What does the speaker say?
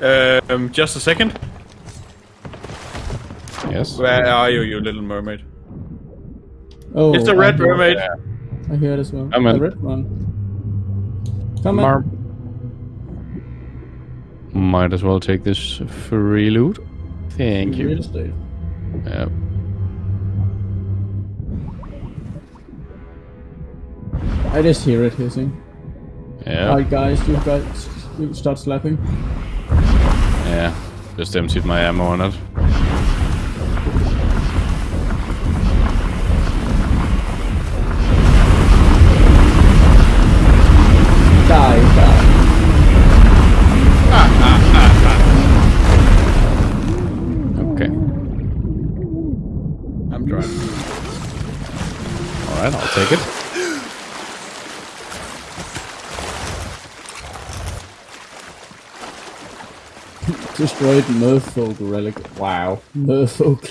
Um, just a second. Yes. Where are you, you little mermaid? Oh, It's a I red hear- mermaid. I hear it as well. Come a in. red one. Come Mar- on. Might as well take this free loot. Thank Real you. estate. Yeah. I just hear it hissing. Yeah. Alright, guys, you guys you start slapping. Yeah. Just emptied my ammo on it. Die, die. Okay. I'm driving. Alright, I'll take it. Destroyed Merfolk relic. Wow. Hmm. Merfolk.